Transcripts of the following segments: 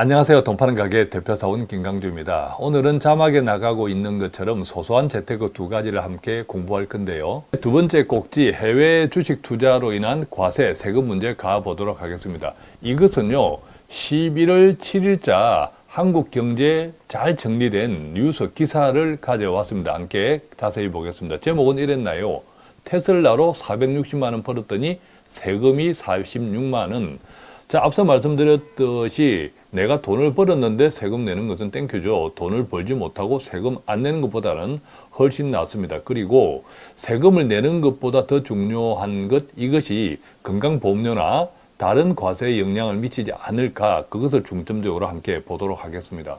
안녕하세요. 돈 파는 가게 대표사원 김강주입니다. 오늘은 자막에 나가고 있는 것처럼 소소한 재테크 두 가지를 함께 공부할 건데요. 두 번째 꼭지 해외 주식 투자로 인한 과세 세금 문제 가보도록 하겠습니다. 이것은요. 11월 7일자 한국 경제 잘 정리된 뉴스 기사를 가져왔습니다. 함께 자세히 보겠습니다. 제목은 이랬나요? 테슬라로 460만 원 벌었더니 세금이 46만 원. 자, 앞서 말씀드렸듯이 내가 돈을 벌었는데 세금 내는 것은 thank you죠. 돈을 벌지 못하고 세금 안 내는 것보다는 훨씬 낫습니다. 그리고 세금을 내는 것보다 더 중요한 것 이것이 건강보험료나 다른 과세에 영향을 미치지 않을까 그것을 중점적으로 함께 보도록 하겠습니다.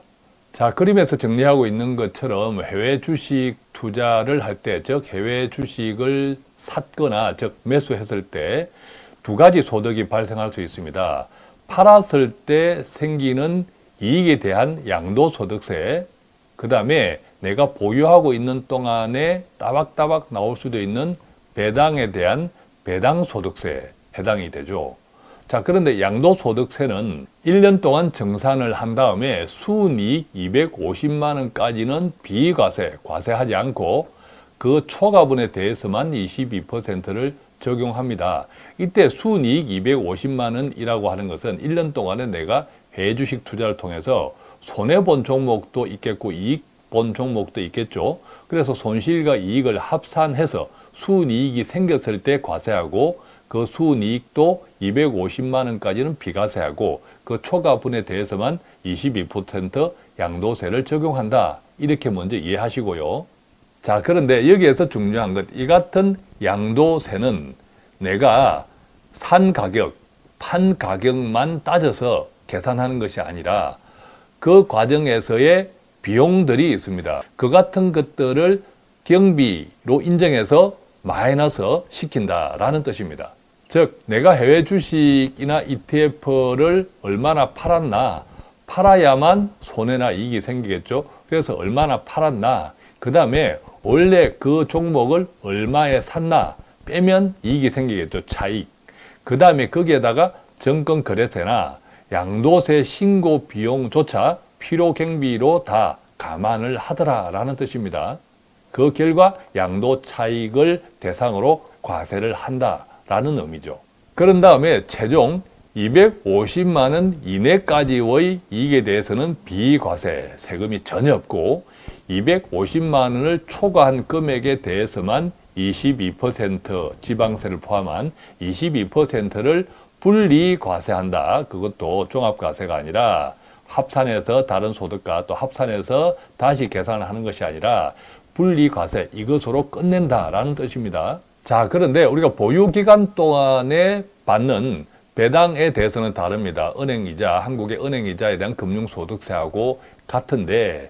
자 그림에서 정리하고 있는 것처럼 해외 주식 투자를 할 때 즉 해외 주식을 샀거나 즉 매수했을 때 두 가지 소득이 발생할 수 있습니다. 팔았을 때 생기는 이익에 대한 양도소득세 그 다음에 내가 보유하고 있는 동안에 따박따박 나올 수도 있는 배당에 대한 배당소득세 해당이 되죠. 자 그런데 양도소득세는 1년 동안 정산을 한 다음에 순이익 250만 원까지는 비과세, 과세하지 않고 그 초과분에 대해서만 22%를 적용합니다. 이때 순이익 250만 원이라고 하는 것은 1년 동안에 내가 해주식 투자를 통해서 손해본 종목도 있겠고 이익 본 종목도 있겠죠. 그래서 손실과 이익을 합산해서 순이익이 생겼을 때 과세하고 그 순이익도 250만 원까지는 비과세하고 그 초과분에 대해서만 22% 양도세를 적용한다. 이렇게 먼저 이해하시고요. 자 그런데 여기에서 중요한 것 이 같은 양도세는 내가 산 가격, 판 가격만 따져서 계산하는 것이 아니라 그 과정에서의 비용들이 있습니다. 그 같은 것들을 경비로 인정해서 마이너스 시킨다라는 뜻입니다. 즉 내가 해외 주식이나 ETF를 얼마나 팔았나 팔아야만 손해나 이익이 생기겠죠. 그래서 얼마나 팔았나 그 다음에 원래 그 종목을 얼마에 샀나 빼면 이익이 생기겠죠. 차익. 그 다음에 거기에다가 정권거래세나 양도세 신고 비용조차 필요경비로 다 감안을 하더라 라는 뜻입니다. 그 결과 양도 차익을 대상으로 과세를 한다 라는 의미죠. 그런 다음에 최종 250만 원 이내까지의 이익에 대해서는 비과세 세금이 전혀 없고 250만 원을 초과한 금액에 대해서만 22% 지방세를 포함한 22%를 분리 과세한다. 그것도 종합과세가 아니라 합산해서 다른 소득과 또 합산해서 다시 계산을 하는 것이 아니라 분리과세 이것으로 끝낸다라는 뜻입니다. 자 그런데 우리가 보유기간 동안에 받는 배당에 대해서는 다릅니다. 은행이자, 한국의 은행이자에 대한 금융소득세하고 같은데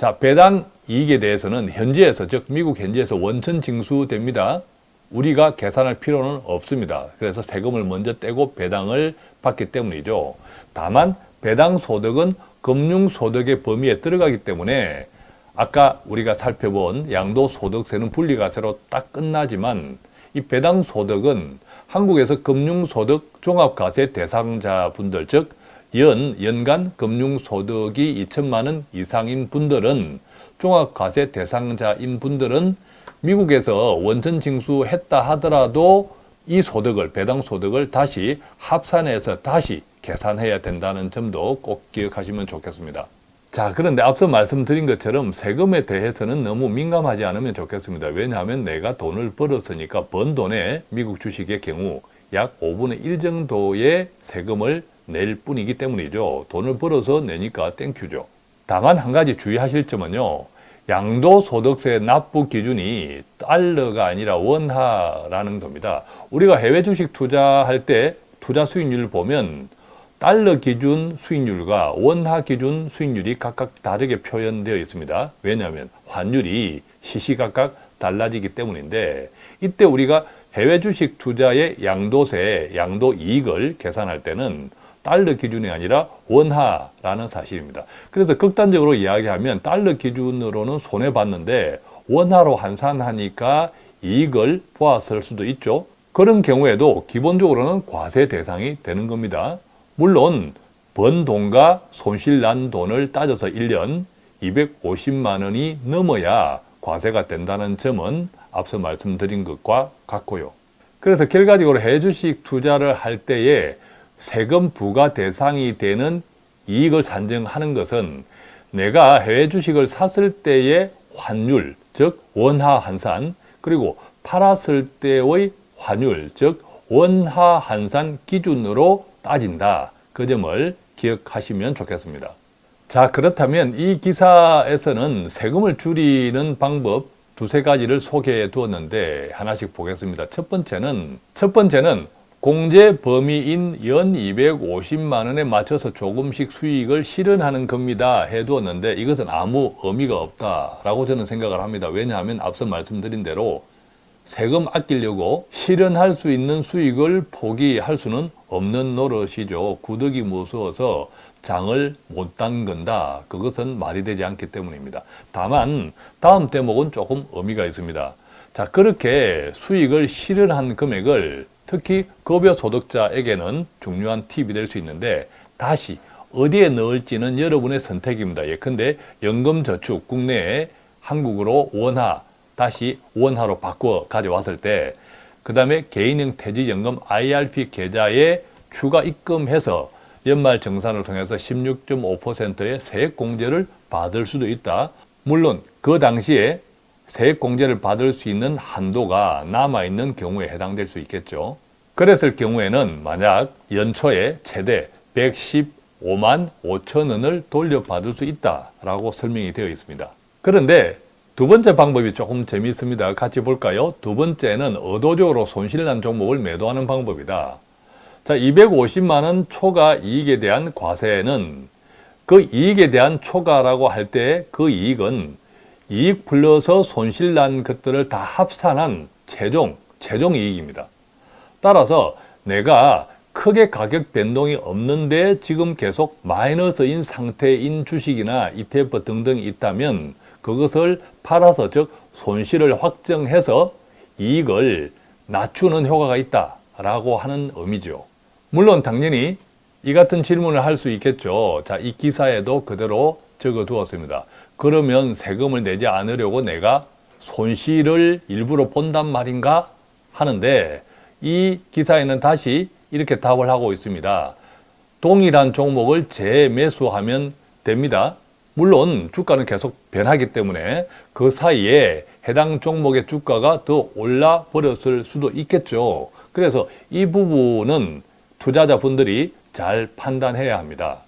자 배당 이익에 대해서는 현지에서 즉 미국 현지에서 원천 징수됩니다. 우리가 계산할 필요는 없습니다. 그래서 세금을 먼저 떼고 배당을 받기 때문이죠. 다만 배당 소득은 금융소득의 범위에 들어가기 때문에 아까 우리가 살펴본 양도소득세는 분리과세로 딱 끝나지만 이 배당소득은 한국에서 금융소득 종합과세 대상자분들 즉 연, 연간 금융소득이 2천만 원 이상인 분들은 종합과세 대상자인 분들은 미국에서 원천 징수했다 하더라도 이 소득을 배당 소득을 다시 합산해서 다시 계산해야 된다는 점도 꼭 기억하시면 좋겠습니다. 자 그런데 앞서 말씀드린 것처럼 세금에 대해서는 너무 민감하지 않으면 좋겠습니다. 왜냐하면 내가 돈을 벌었으니까 번 돈에 미국 주식의 경우 약 5분의 1 정도의 세금을 낼 뿐이기 때문이죠. 돈을 벌어서 내니까 thank you죠. 다만 한 가지 주의하실 점은요. 양도소득세 납부 기준이 달러가 아니라 원화라는 겁니다. 우리가 해외 주식 투자할 때 투자 수익률을 보면 달러 기준 수익률과 원화 기준 수익률이 각각 다르게 표현되어 있습니다. 왜냐하면 환율이 시시각각 달라지기 때문인데 이때 우리가 해외 주식 투자의 양도세, 양도 이익을 계산할 때는 달러 기준이 아니라 원화라는 사실입니다. 그래서 극단적으로 이야기하면 달러 기준으로는 손해봤는데 원화로 환산하니까 이익을 보았을 수도 있죠. 그런 경우에도 기본적으로는 과세 대상이 되는 겁니다. 물론 번 돈과 손실 난 돈을 따져서 1년 250만 원이 넘어야 과세가 된다는 점은 앞서 말씀드린 것과 같고요. 그래서 결과적으로 해주식 투자를 할 때에 세금 부과 대상이 되는 이익을 산정하는 것은 내가 해외 주식을 샀을 때의 환율, 즉 원화 환산, 그리고 팔았을 때의 환율, 즉 원화 환산 기준으로 따진다. 그 점을 기억하시면 좋겠습니다. 자 그렇다면 이 기사에서는 세금을 줄이는 방법 두세 가지를 소개해 두었는데 하나씩 보겠습니다. 첫 번째는 첫 번째는 공제 범위인 연 250만 원에 맞춰서 조금씩 수익을 실현하는 겁니다. 해두었는데 이것은 아무 의미가 없다라고 저는 생각을 합니다. 왜냐하면 앞서 말씀드린 대로 세금 아끼려고 실현할 수 있는 수익을 포기할 수는 없는 노릇이죠. 구덕이 무서워서 장을 못 담근다. 그것은 말이 되지 않기 때문입니다. 다만 다음 대목은 조금 의미가 있습니다. 자 그렇게 수익을 실현한 금액을 특히 급여 소득자에게는 중요한 팁이 될 수 있는데 다시 어디에 넣을지는 여러분의 선택입니다. 예컨대 연금저축 국내에 한국으로 원화 다시 원화로 바꿔 가져왔을 때 그 다음에 개인형 퇴직연금 IRP 계좌에 추가 입금해서 연말 정산을 통해서 16.5%의 세액 공제를 받을 수도 있다. 물론 그 당시에 세액 공제를 받을 수 있는 한도가 남아있는 경우에 해당될 수 있겠죠. 그랬을 경우에는 만약 연초에 최대 115만 5천 원을 돌려받을 수 있다라고 설명이 되어 있습니다. 그런데 두 번째 방법이 조금 재미있습니다. 같이 볼까요? 두 번째는 의도적으로 손실난 종목을 매도하는 방법이다. 자, 250만 원 초과 이익에 대한 과세는 그 이익에 대한 초과라고 할 때 그 이익은 이익 플러스 손실 난 것들을 다 합산한 최종, 최종 이익입니다. 따라서 내가 크게 가격 변동이 없는데 지금 계속 마이너스인 상태인 주식이나 ETF 등등이 있다면 그것을 팔아서 즉 손실을 확정해서 이익을 낮추는 효과가 있다라고 하는 의미죠. 물론 당연히 이 같은 질문을 할 수 있겠죠. 자, 이 기사에도 그대로 적어 두었습니다. 그러면 세금을 내지 않으려고 내가 손실을 일부러 본단 말인가 하는데 이 기사에는 다시 이렇게 답을 하고 있습니다. 동일한 종목을 재매수하면 됩니다. 물론 주가는 계속 변하기 때문에 그 사이에 해당 종목의 주가가 더 올라 버렸을 수도 있겠죠. 그래서 이 부분은 투자자분들이 잘 판단해야 합니다.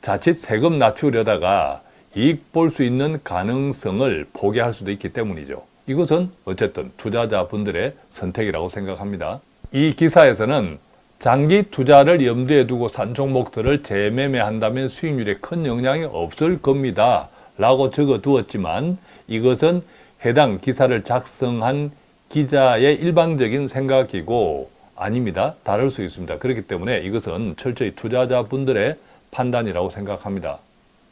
자칫 세금 낮추려다가 이익 볼 수 있는 가능성을 포기할 수도 있기 때문이죠. 이것은 어쨌든 투자자분들의 선택이라고 생각합니다. 이 기사에서는 장기 투자를 염두에 두고 산 종목들을 재매매한다면 수익률에 큰 영향이 없을 겁니다. 라고 적어 두었지만 이것은 해당 기사를 작성한 기자의 일방적인 생각이고 아닙니다. 다를 수 있습니다. 그렇기 때문에 이것은 철저히 투자자분들의 판단이라고 생각합니다.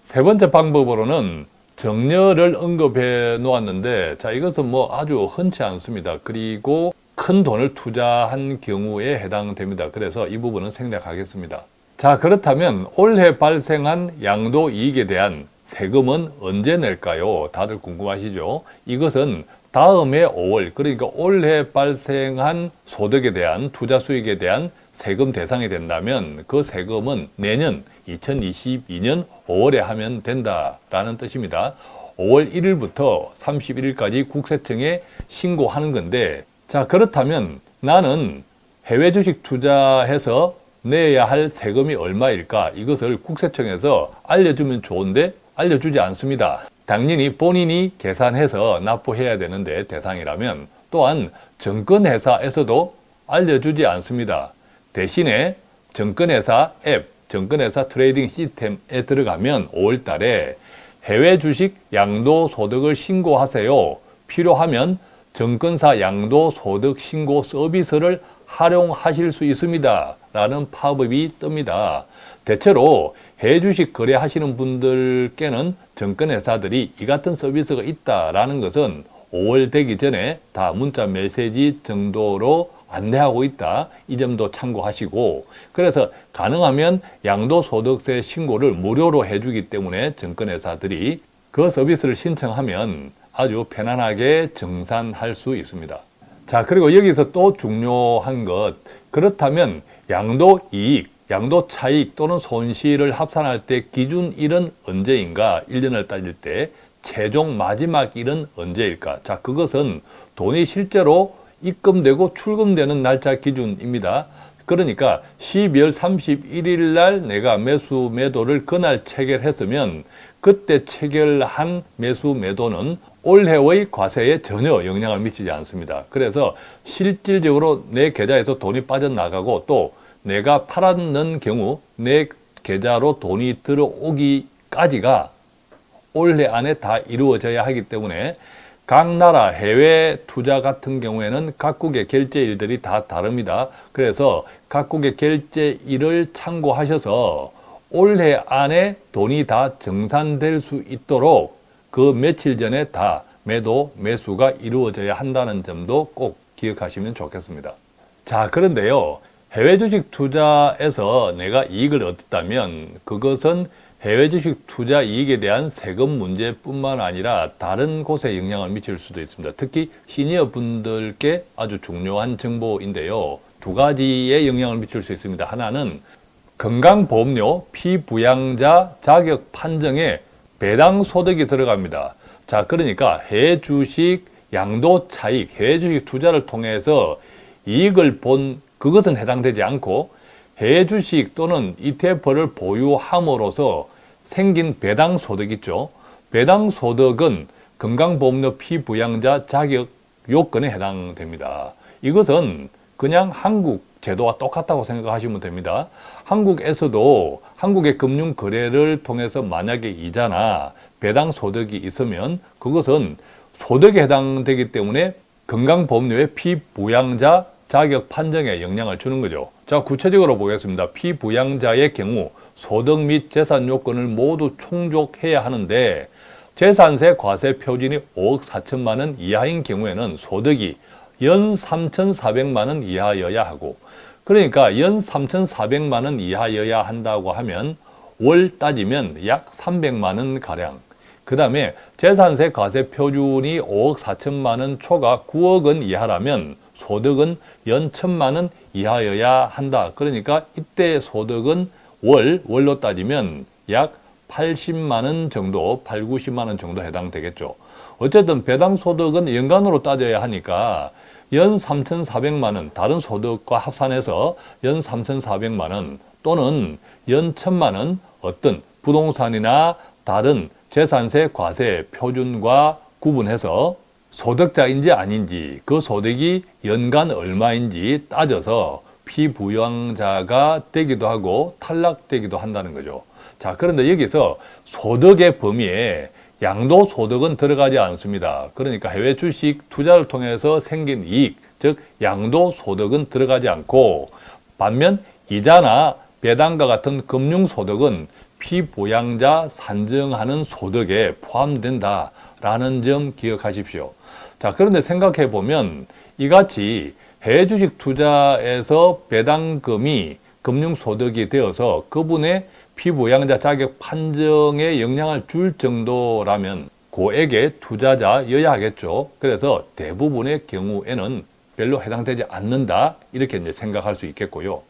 세 번째 방법으로는 정렬을 언급해 놓았는데 자 이것은 뭐 아주 흔치 않습니다. 그리고 큰 돈을 투자한 경우에 해당됩니다. 그래서 이 부분은 생략하겠습니다. 자 그렇다면 올해 발생한 양도 이익에 대한 세금은 언제 낼까요? 다들 궁금하시죠? 이것은 다음해 5월 그러니까 올해 발생한 소득에 대한 투자 수익에 대한 세금 대상이 된다면 그 세금은 내년 2022년 5월에 하면 된다라는 뜻입니다. 5월 1일부터 31일까지 국세청에 신고하는 건데 자 그렇다면 나는 해외 주식 투자해서 내야 할 세금이 얼마일까 이것을 국세청에서 알려주면 좋은데 알려주지 않습니다. 당연히 본인이 계산해서 납부해야 되는데 대상이라면 또한 증권회사에서도 알려주지 않습니다. 대신에 증권회사 앱, 증권회사 trading 시스템에 들어가면 5월 달에 해외 주식 양도소득을 신고하세요. 필요하면 증권사 양도소득 신고 서비스를 활용하실 수 있습니다. 라는 팝업이 뜹니다. 대체로 해외 주식 거래하시는 분들께는 증권회사들이 이 같은 서비스가 있다라는 것은 5월 되기 전에 다 문자 메시지 정도로 안내하고 있다. 이 점도 참고하시고 그래서 가능하면 양도소득세 신고를 무료로 해주기 때문에 증권회사들이 그 서비스를 신청하면 아주 편안하게 정산할 수 있습니다. 자 그리고 여기서 또 중요한 것 그렇다면 양도이익, 양도 차익 또는 손실을 합산할 때 기준일은 언제인가 1년을 따질 때 최종 마지막 일은 언제일까 자 그것은 돈이 실제로 입금되고 출금되는 날짜 기준입니다. 그러니까 12월 31일 날 내가 매수 매도를 그날 체결했으면 그때 체결한 매수 매도는 올해의 과세에 전혀 영향을 미치지 않습니다. 그래서 실질적으로 내 계좌에서 돈이 빠져나가고 또 내가 팔았는 경우 내 계좌로 돈이 들어오기까지가 올해 안에 다 이루어져야 하기 때문에 각 나라 해외 투자 같은 경우에는 각국의 결제일들이 다 다릅니다. 그래서 각국의 결제일을 참고하셔서 올해 안에 돈이 다 정산될 수 있도록 그 며칠 전에 다 매도, 매수가 이루어져야 한다는 점도 꼭 기억하시면 좋겠습니다. 자, 그런데요. 해외 주식 투자에서 내가 이익을 얻었다면 그것은 해외 주식 투자 이익에 대한 세금 문제뿐만 아니라 다른 곳에 영향을 미칠 수도 있습니다. 특히 시니어 분들께 아주 중요한 정보인데요. 두 가지의 영향을 미칠 수 있습니다. 하나는 건강보험료 피부양자 자격 판정에 배당 소득이 들어갑니다. 자, 그러니까 해외 주식 양도 차익, 해외 주식 투자를 통해서 이익을 본 그것은 해당되지 않고 해외 주식 또는 ETF를 보유함으로써 생긴 배당 소득 있죠. 배당 소득은 건강보험료 피부양자 자격 요건에 해당됩니다. 이것은 그냥 한국 제도와 똑같다고 생각하시면 됩니다. 한국에서도 한국의 금융 거래를 통해서 만약에 이자나 배당 소득이 있으면 그것은 소득에 해당되기 때문에 건강보험료의 피부양자 자격 판정에 영향을 주는 거죠. 자, 구체적으로 보겠습니다. 피부양자의 경우 소득 및 재산 요건을 모두 충족해야 하는데 재산세 과세 표준이 5억 4천만 원 이하인 경우에는 소득이 연 3,400만 원 이하여야 하고 그러니까 연 3,400만 원 이하여야 한다고 하면 월 따지면 약 300만 원 가량 그 다음에 재산세 과세 표준이 5억 4천만 원 초과 9억 원 이하라면 소득은 연 천만 원 이하여야 한다. 그러니까 이때 소득은 월, 월로 따지면 약 80만 원 정도, 8, 90만 원 정도 해당되겠죠. 어쨌든 배당 소득은 연간으로 따져야 하니까 연 3,400만 원, 다른 소득과 합산해서 연 3,400만 원 또는 연 1,000만 원 어떤 부동산이나 다른 재산세 과세 표준과 구분해서 소득자인지 아닌지 그 소득이 연간 얼마인지 따져서 피부양자가 되기도 하고 탈락되기도 한다는 거죠. 자 그런데 여기서 소득의 범위에 양도소득은 들어가지 않습니다. 그러니까 해외 주식 투자를 통해서 생긴 이익, 즉 양도소득은 들어가지 않고 반면 이자나 배당과 같은 금융소득은 피보양자 산정하는 소득에 포함된다 라는 점 기억하십시오. 자, 그런데 생각해 보면 이같이 해외 주식 투자에서 배당금이 금융소득이 되어서 그분의 피부양자 자격 판정에 영향을 줄 정도라면 고액의 투자자여야 하겠죠. 그래서 대부분의 경우에는 별로 해당되지 않는다 이렇게 이제 생각할 수 있겠고요.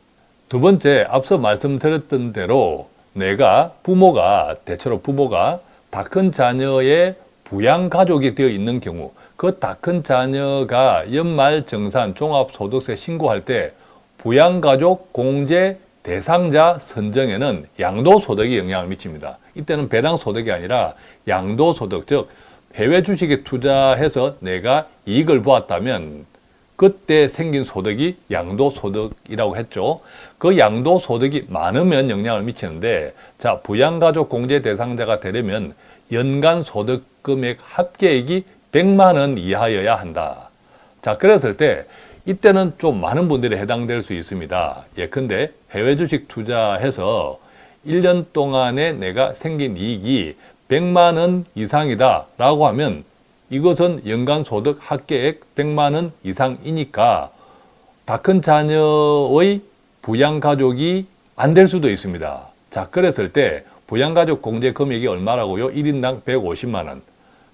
두 번째 앞서 말씀드렸던 대로 내가 부모가 대체로 부모가 다 큰 자녀의 부양가족이 되어 있는 경우 그 다 큰 자녀가 연말 정산 종합소득세 신고할 때 부양가족 공제 대상자 선정에는 양도소득이 영향을 미칩니다. 이때는 배당소득이 아니라 양도소득, 즉 해외 주식에 투자해서 내가 이익을 보았다면 그때 생긴 소득이 양도소득이라고 했죠. 그 양도소득이 많으면 영향을 미치는데 자 부양가족 공제 대상자가 되려면 연간 소득 금액 합계액이 100만 원 이하여야 한다. 자 그랬을 때 이때는 좀 많은 분들이 해당될 수 있습니다. 예컨대 해외 주식 투자해서 1년 동안에 내가 생긴 이익이 100만 원 이상이다 라고 하면 이것은 연간 소득 합계액 100만 원 이상이니까 다 큰 자녀의 부양 가족이 안 될 수도 있습니다. 자, 그랬을 때 부양가족 공제 금액이 얼마라고요? 1인당 150만 원.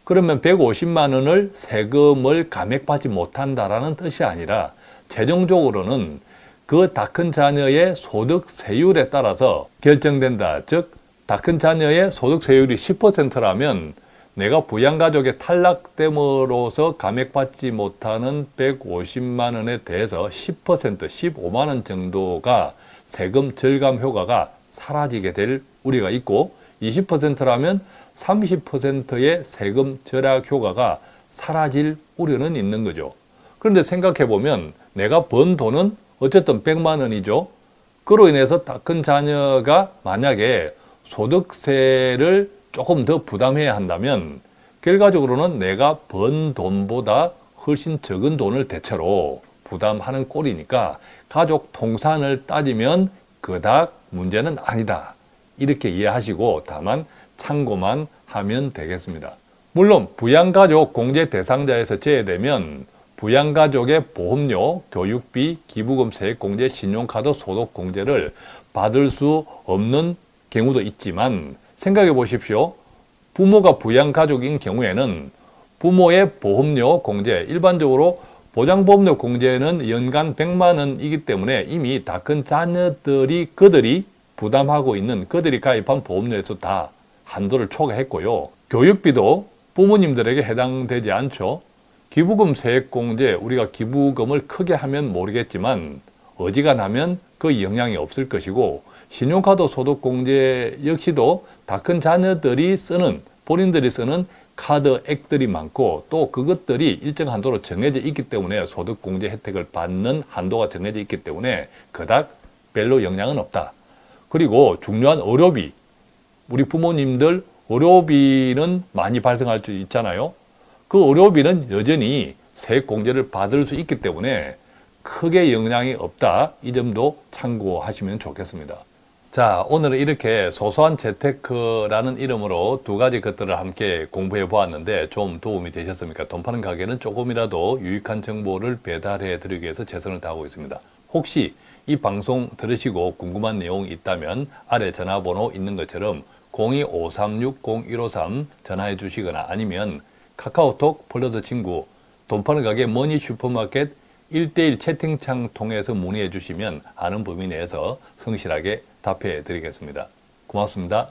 그러면 150만 원을 세금을 감액받지 못한다라는 뜻이 아니라 최종적으로는 그 다 큰 자녀의 소득 세율에 따라서 결정된다. 즉, 다 큰 자녀의 소득 세율이 10%라면 내가 부양가족의 탈락됨으로써 감액받지 못하는 150만 원에 대해서 10%, 15만 원 정도가 세금 절감 효과가 사라지게 될 우려가 있고 20%라면 30%의 세금 절약 효과가 사라질 우려는 있는 거죠. 그런데 생각해 보면 내가 번 돈은 어쨌든 100만 원이죠. 그로 인해서 다큰 자녀가 만약에 소득세를 조금 더 부담해야 한다면 결과적으로는 내가 번 돈보다 훨씬 적은 돈을 대체로 부담하는 꼴이니까 가족 통산을 따지면 그닥 문제는 아니다. 이렇게 이해하시고 다만 참고만 하면 되겠습니다. 물론 부양가족 공제 대상자에서 제외되면 부양가족의 보험료, 교육비, 기부금 세액 공제, 신용카드 소득 공제를 받을 수 없는 경우도 있지만 생각해 보십시오. 부모가 부양가족인 경우에는 부모의 보험료 공제, 일반적으로 보장보험료 공제는 연간 100만 원이기 때문에 이미 다 큰 자녀들이 그들이 부담하고 있는 그들이 가입한 보험료에서 다 한도를 초과했고요. 교육비도 부모님들에게 해당되지 않죠. 기부금 세액공제, 우리가 기부금을 크게 하면 모르겠지만 어지간하면 그 영향이 없을 것이고 신용카드 소득공제 역시도 다 큰 자녀들이 쓰는 본인들이 쓰는 카드 액들이 많고 또 그것들이 일정 한도로 정해져 있기 때문에 소득공제 혜택을 받는 한도가 정해져 있기 때문에 그닥 별로 영향은 없다. 그리고 중요한 의료비, 우리 부모님들 의료비는 많이 발생할 수 있잖아요. 그 의료비는 여전히 세액 공제를 받을 수 있기 때문에 크게 영향이 없다. 이 점도 참고하시면 좋겠습니다. 자, 오늘은 이렇게 소소한 재테크라는 이름으로 두 가지 것들을 함께 공부해 보았는데 좀 도움이 되셨습니까? 돈 파는 가게는 조금이라도 유익한 정보를 배달해 드리기 위해서 최선을 다하고 있습니다. 혹시 이 방송 들으시고 궁금한 내용이 있다면 아래 전화번호 있는 것처럼 02-536-0153 전화해 주시거나 아니면 카카오톡 플러스 친구 돈 파는 가게 머니 슈퍼마켓 1대1 채팅창 통해서 문의해 주시면 아는 범위 내에서 성실하게 답해 드리겠습니다. 고맙습니다.